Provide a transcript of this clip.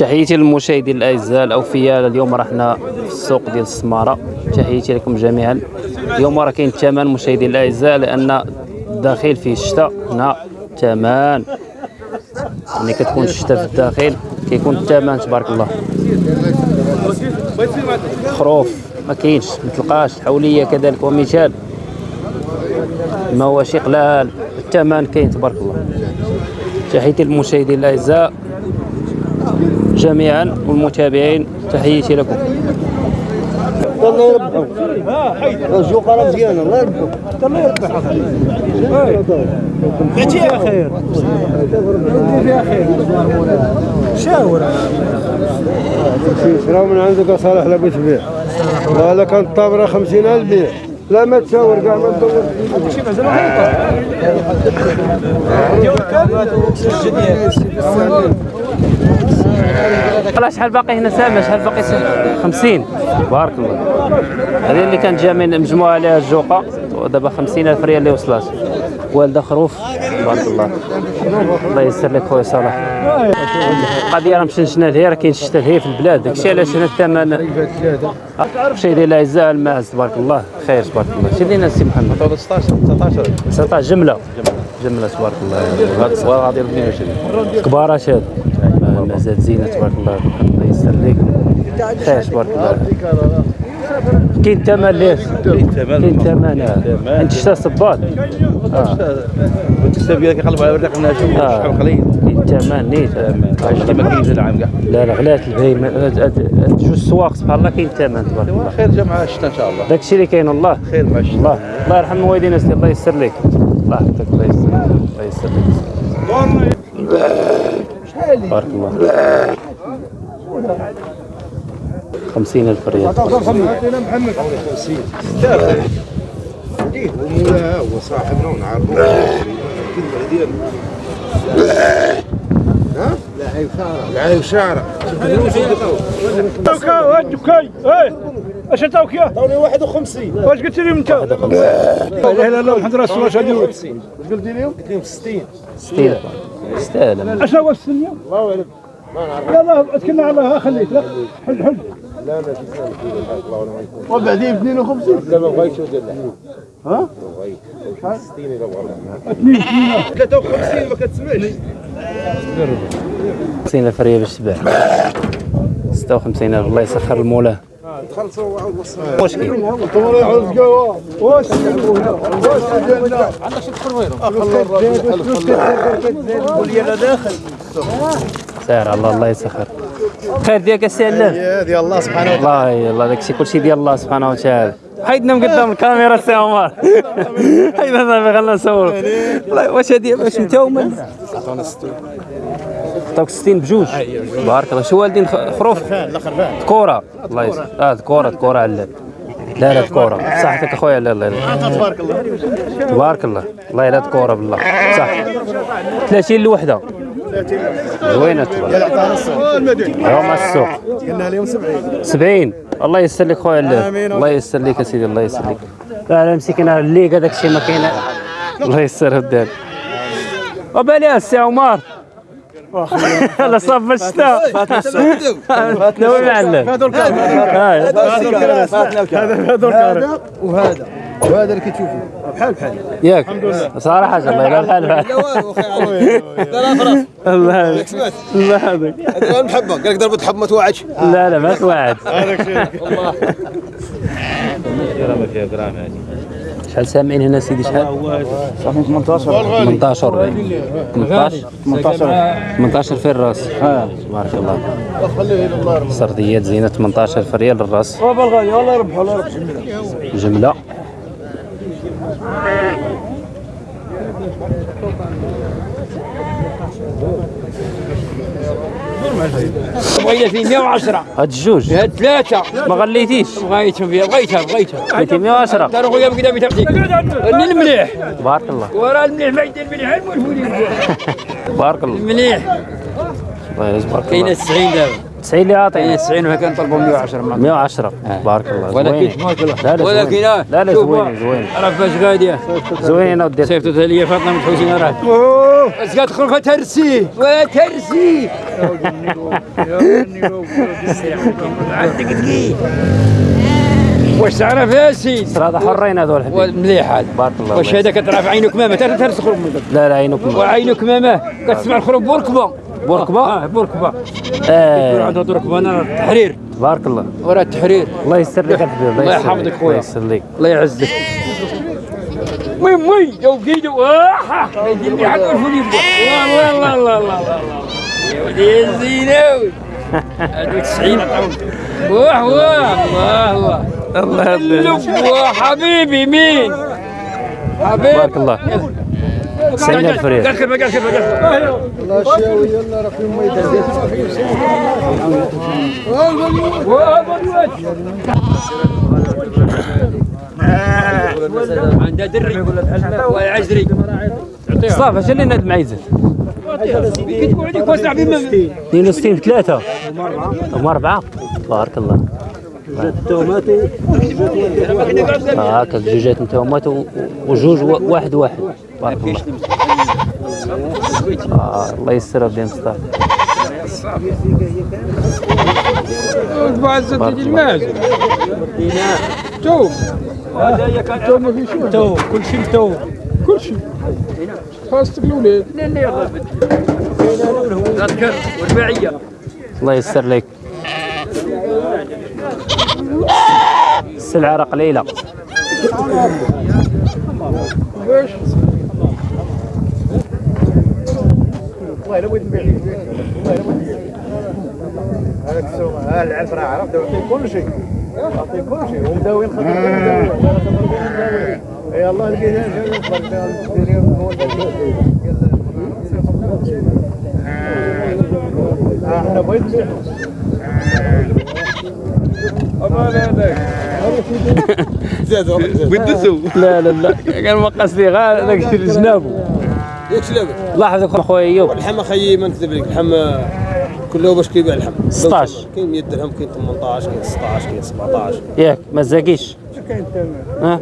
تحياتي للمشاهدين الأعزاء الأوفياء اليوم رحنا في السوق ديال السمارة. تحياتي لكم جميعا. اليوم راه كاين الثمن مشاهدين الأعزاء لأن داخل فيه الشتاء. هنا ثمن ملي كتكون الشتاء في الداخل كيكون الثمن تبارك الله. خروف ما كاينش ما تلقاش. الحولية كذلك ومثال. ما هو شي قلال الثمن كاين تبارك الله. تحياتي للمشاهدين الأعزاء. جميعا والمتابعين تحياتي لكم. الله يربحهم الجوق راه مزيان الله يربحهم الله يربحهم فيها خير فيها خير شاور شراو من عندك صالح لا بغيت تبيع لا كانت الطابره 50000 بيع لا ما تشاور كاع ما تدور شي مازال والله شحال باقي هنا سامة؟ شحال باقي سامة؟ 50 بارك الله. هذه اللي كانت جا من مجموعة عليها الجوقة. ودابا 50000 ريال اللي وصلات والدة خروف بارك الله. الله يسر لك خويا صلاح. القضية راه مشنشنا لهي راه كاين الشتا لهي في البلاد. داكشي علاش هنا الثمن مشاهدينا الاعزاء الماعز تبارك الله. خير تبارك الله. شي لينا السي محمد. 16 19 19 جملة جملة تبارك الله. هذا غادي 22 كبارات هاد مازال زينة تبارك الله. الله يسر لك خير تبارك الله. كاين ثمن ليه؟ كاين ثمن. كاين ثمن آه. انت شتا صباط. والتكسب ديالك يقلب على الرزق الناس آه. شحال قليل كاين ثمن نيت. هادشي ما كاينش العام كاع لا لا غلات البهيمة؟ جوج سواق سبحان الله كاين ثمن تبارك الله. خير جا مع الشتاء إن شاء الله. داكشي اللي كاين والله. خير مع الشتاء الله الله يرحم الوالدين اسيدي الله يسر لك الله يحفظك الله يسر لك الله يسر لك بارك الله خمسين ألف ريال ومولاها هو صاحبنا ونعرفه ها؟ لعيب شعره توكا إيه اش عطاوك يا؟ عطوني 51 واش قلت لهم انت؟ لا اله الا الله محمد رسول الله شهدوا واش قلت لهم؟ قلت لهم 60 ستين يستاهل. اش هو السنيه؟ الله اعلم يلا اتكلنا على الله خليك لا حل حل. لا لا شي سنه وبعدين 52 لا ما بغيتش ودير ها؟ ما بغيتش 60 الا بغا 53 ما كتسمعش. خمسين ألف ريال باش تباع ستة وخمسين ألف الله يسخر المولاه واش واش ديالنا عندك شي سير الله الله يسخر. خير ديالك السي علام. ديال الله سبحانه الله يلا داكشي كلشي ديال الله سبحانه وتعالى. حيدنا من قدام الكاميرا السي عمر. حيدنا صافي خلينا نصور واش هادي؟ واش انت ومن عطاوك 60 بجوج. بارك الله. شو والدين خروف؟ كورة. الله يسر آه كورة كورة علال لا لا كورة. صحتك أخويا لا لا تبارك الله. تبارك الله. الله لا كورة بالله. صح. 30 الوحدة زوينة تبارك المدينة يوم السوق. قلنا لهم 70 70 الله يسر لك خويا الله الله يسر لك يا سيدي الله يسر لك لا مسكين الليغا داك الشيء ما كاين. الله يسر هداك وبالي السي عمر. لا صاب الشتاء. فاتنا وين معلم هذا. هذا وهذا. وهذا. اللي كتشوفه بحال بحال ياك. صراحة الله لا بحال بحال لا فرص الله الله هذاك هذا المحبه قال لك ضربت حب ما توعدش لا لا ما توعد. ما فيها جرام هذه شحال سامعين هنا سيدي شحال 18 18 18 18 في الرأس. تبارك الله سرديات زينة 18 في ريال الرأس. الله يربحه الله يربحه جملة. بغينا في 110 هاد الجوج. هاد ثلاثة. ما غليتيش. بغيتهم فيها بغيتها بغيتها. بغيتي 110 دار خويا بكذا بتعطيك. المليح. بارك الله. وراه المليح ما يدير المليح المليح بارك الله. المليح. الله يجبرك كاينة الله. 90 دابا. 90 اللي كاينة عاطينا 90 وها كنطلبوا 110 مرة 110 بارك الله. ولكن ولكن لا لا زوينة. زوينة راه فاش غاديه زوينة ودير. صيفطت لي فاطمة من حسين راه زاد خلقة ترسي وترسي عندك دقيق واش تعرف يا سيد ترى هذا حرين هذول حبيبي. مليح هذا. بارك الله واش. هذا؟ كتعرف عينك ماما. ترى ترس من لا لا عينكم وعينك ماما. كتسمع الخروج بوركبه بوركبة؟ آه بوركبه آه. عندها بوركبه أنا التحرير. بارك الله. ورا التحرير. الله يستر لك الحبيب الله يحفظك. خويا. الله يستر لك. الله يعزك. واحا يدير لي حق الفولي الله الله الله الله الله يا ولدي يا زيناوي هادو 90 عطاهم واه واه الله الله الله حبيبي مين حبيبي بارك الله 90000 ريال قال كلمه قال كلمه قال الله شاوي يلا راه في الميدان عندها دري يعزري صافي اش اللي ناد معيزه عليك واسع بما 62 في 3 هم 4 بارك الله آه، هكا جوجات نتوما و- وجوج واحد واحد بارك الله الله يستر بين مصطفى بعد توم تو ما في شو تو كل شيء كل شيء خاصة الاولاد لا لا الله يستر لك. السلعة راه قليلة. هذاك السوق ها العرف راه عرف داو كل شيء لا لا لا كان ما قصدي غير داك الجنابو ياك شلابك الله يحفظك اخويا ايوب اللحم خيي ما نكذب لك اللحم كله باش كيبيع اللحم 16. كاين 100 درهم كاين 18 كاين 16 كاين 17 ياك ما تزاكيش. ها؟